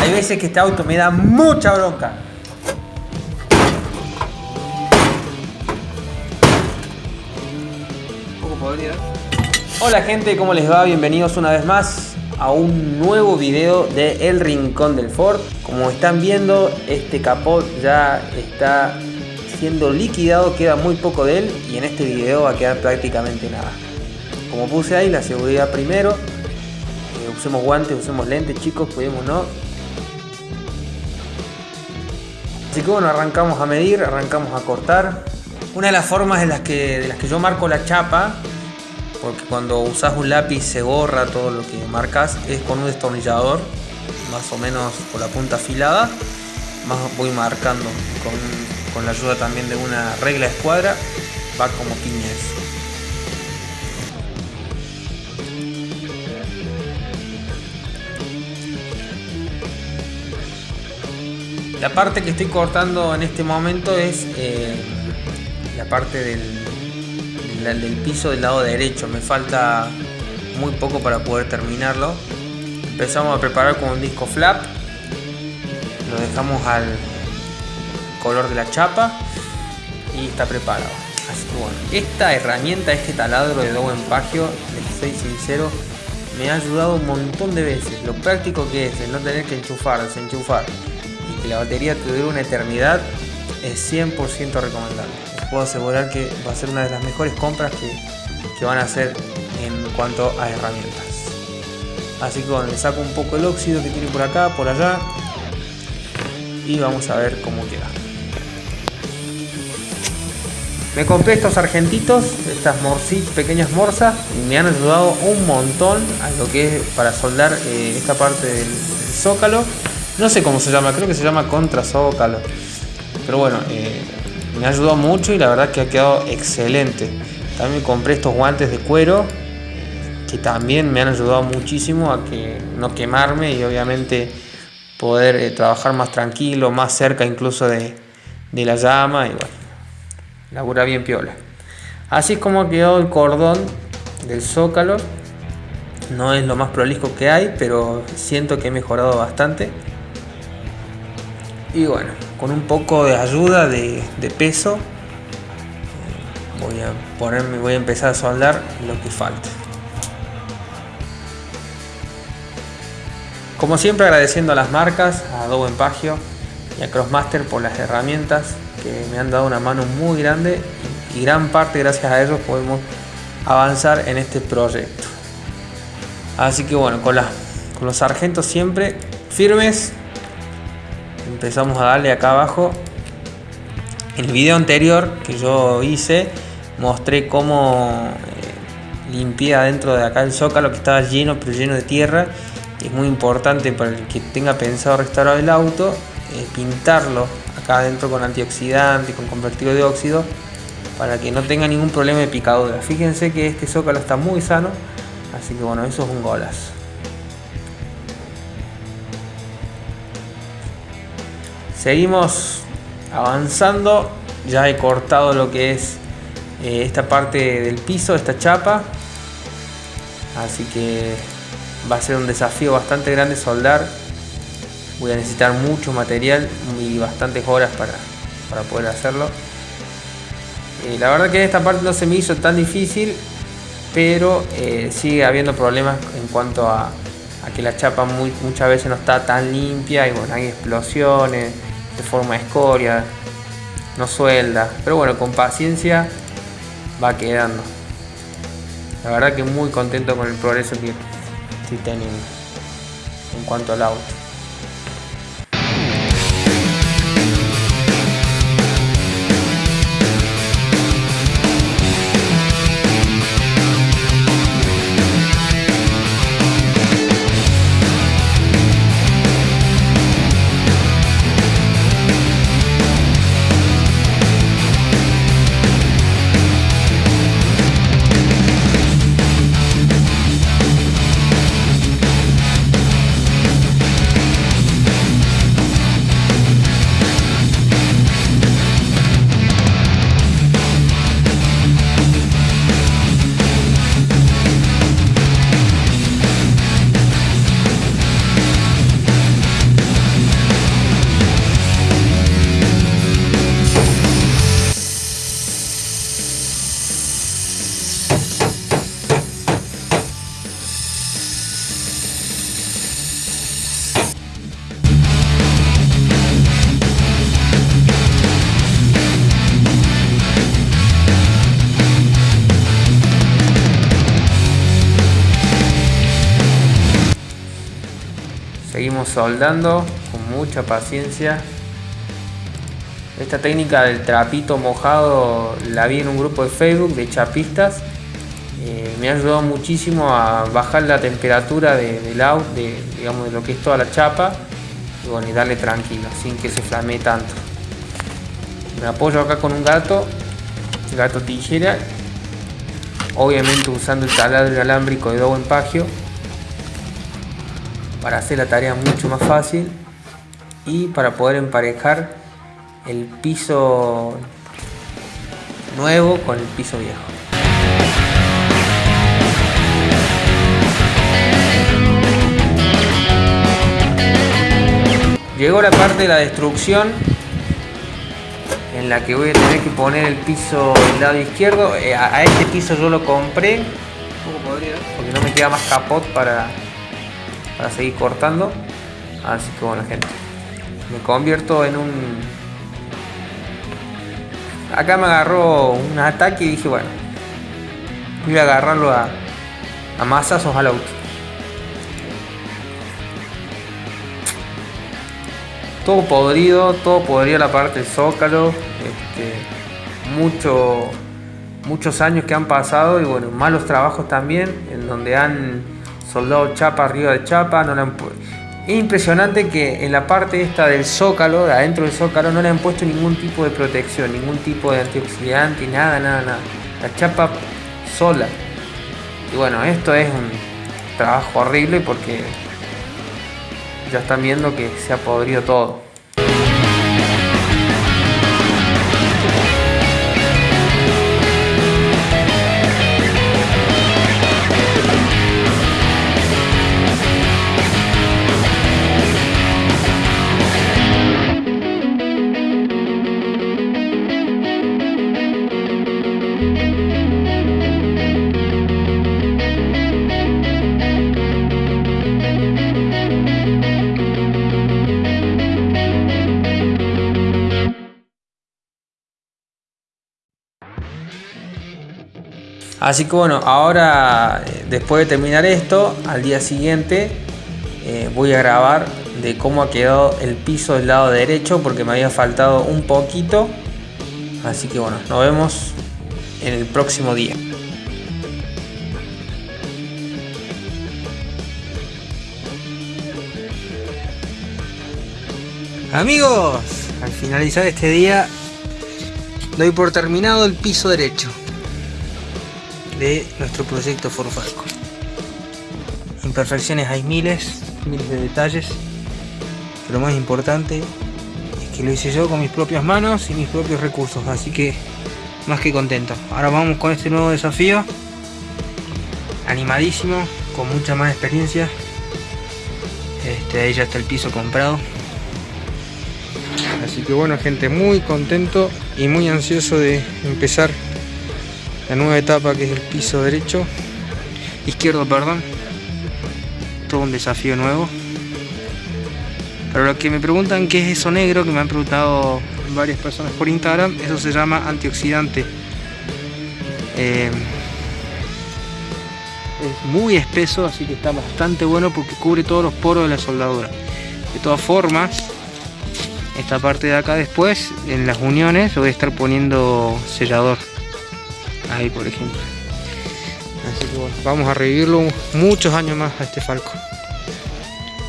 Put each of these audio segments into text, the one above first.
Hay veces que este auto me da mucha bronca. Hola gente, ¿cómo les va? Bienvenidos una vez más a un nuevo video de El Rincón del Ford. Como están viendo, este capot ya está siendo liquidado, queda muy poco de él y en este video va a quedar prácticamente nada. Como puse ahí, la seguridad primero, eh, usemos guantes, usemos lentes chicos, cuidémonos. Así que bueno, arrancamos a medir, arrancamos a cortar. Una de las formas de las que, de las que yo marco la chapa porque cuando usas un lápiz se borra todo lo que marcas, es con un destornillador, más o menos con la punta afilada, más voy marcando con, con la ayuda también de una regla de escuadra, va como piñas. La parte que estoy cortando en este momento es eh, la parte del, piso del lado derecho. Me falta muy poco para poder terminarlo. Empezamos a preparar con un disco flap. Lo dejamos al color de la chapa y está preparado. Así que bueno, esta herramienta, este taladro de Dow Pagio, les soy sincero, me ha ayudado un montón de veces. Lo práctico que es no tener que enchufar, desenchufar la batería te dure una eternidad es 100% recomendable puedo asegurar que va a ser una de las mejores compras que, van a hacer en cuanto a herramientas. Así que bueno, le saco un poco el óxido que tiene por acá, por allá y vamos a ver cómo queda. Me compré estos argentitos, estas pequeñas morsas, y me han ayudado un montón a lo que es para soldar eh, esta parte del, zócalo. No sé cómo se llama, creo que se llama contra zócalo. Pero bueno, eh, me ayudó mucho y la verdad que ha quedado excelente. También compré estos guantes de cuero que también me han ayudado muchísimo a que no quemarme y obviamente poder eh, trabajar más tranquilo, más cerca incluso de, la llama y bueno, labura bien piola. Así es como ha quedado el cordón del zócalo. No es lo más prolijo que hay, pero siento que he mejorado bastante. Y bueno, con un poco de ayuda de, peso voy a ponerme, voy a empezar a soldar lo que falta. Como siempre agradeciendo a las marcas, a Adobe Empagio y a Crossmaster por las herramientas que me han dado una mano muy grande y gran parte gracias a ellos podemos avanzar en este proyecto. Así que bueno, con, con los sargentos siempre firmes empezamos a darle acá abajo. En el video anterior que yo hice mostré cómo eh, limpié adentro de acá el zócalo que estaba lleno pero lleno de tierra. Es muy importante para el que tenga pensado restaurar el auto eh, pintarlo acá adentro con antioxidante con convertido de óxido para que no tenga ningún problema de picadura. Fíjense que este zócalo está muy sano, así que bueno, eso es un golazo. Seguimos avanzando. Ya he cortado lo que es eh, esta parte del piso, esta chapa. Así que va a ser un desafío bastante grande soldar. Voy a necesitar mucho material y bastantes horas para, poder hacerlo. Eh, la verdad que esta parte no se me hizo tan difícil, pero eh, sigue habiendo problemas en cuanto a, que la chapa muchas veces no está tan limpia y bueno, hay explosiones de forma escoria, no suelda, pero bueno, con paciencia va quedando. La verdad que muy contento con el progreso que estoy teniendo en cuanto al auto. Seguimos soldando con mucha paciencia esta técnica del trapito mojado la vi en un grupo de Facebook de chapistas. Eh, me ha ayudado muchísimo a bajar la temperatura de, del out, de, digamos, de lo que es toda la chapa y, darle tranquilo, sin que se flamee tanto. Me apoyo acá con un gato, gato tijera, obviamente usando el taladro alámbrico de dobo empagio para hacer la tarea mucho más fácil y para poder emparejar el piso nuevo con el piso viejo. Llegó la parte de la destrucción en la que voy a tener que poner el piso del lado izquierdo. Eh, a este piso yo lo compré porque no me queda más capot para, para seguir cortando. Así que bueno gente, me convierto en un acá me agarró un ataque y dije, bueno, voy a agarrarlo a, a masazos al auto. Todo podrido, todo podrido la parte del zócalo. Este, mucho, muchos años que han pasado y bueno, malos trabajos también, en donde han soldado chapa arriba de chapa, no le han es impresionante que en la parte esta del zócalo, de adentro del zócalo, no le han puesto ningún tipo de protección, ningún tipo de antioxidante, nada, nada, nada. La chapa sola. Y bueno, esto es un trabajo horrible porque ya están viendo que se ha podrido todo. Así que bueno, ahora eh, después de terminar esto, al día siguiente eh, voy a grabar de cómo ha quedado el piso del lado derecho porque me había faltado un poquito. Así que bueno, nos vemos en el próximo día. Amigos, al finalizar este día doy por terminado el piso derecho de nuestro proyecto Forfalco. Imperfecciones hay miles, miles de detalles, pero lo más importante es que lo hice yo con mis propias manos y mis propios recursos, así que más que contento. Ahora vamos con este nuevo desafío, animadísimo, con mucha más experiencia. Este, ahí ya está el piso comprado. Así que bueno gente, muy contento y muy ansioso de empezar la nueva etapa que es el piso derecho. Izquierdo perdón. Todo un desafío nuevo. Pero lo que me preguntan qué es eso negro que me han preguntado varias personas por Instagram. Eso se llama antioxidante. Eh, es muy espeso así que está bastante bueno porque cubre todos los poros de la soldadura. De todas formas esta parte de acá después en las uniones voy a estar poniendo sellador ahí por ejemplo. Así que bueno, vamos a revivirlo muchos años más a este falco.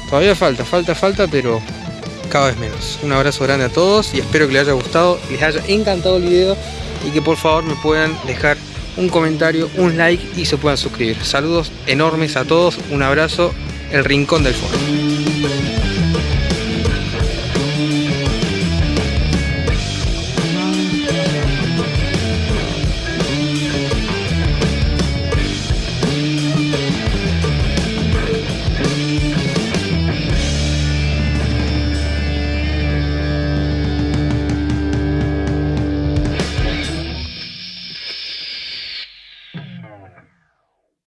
Todavía falta, falta, falta pero cada vez menos. Un abrazo grande a todos y espero que les haya gustado les haya encantado el video y que por favor me puedan dejar un comentario, un like y se puedan suscribir. Saludos enormes a todos, un abrazo el rincón del foro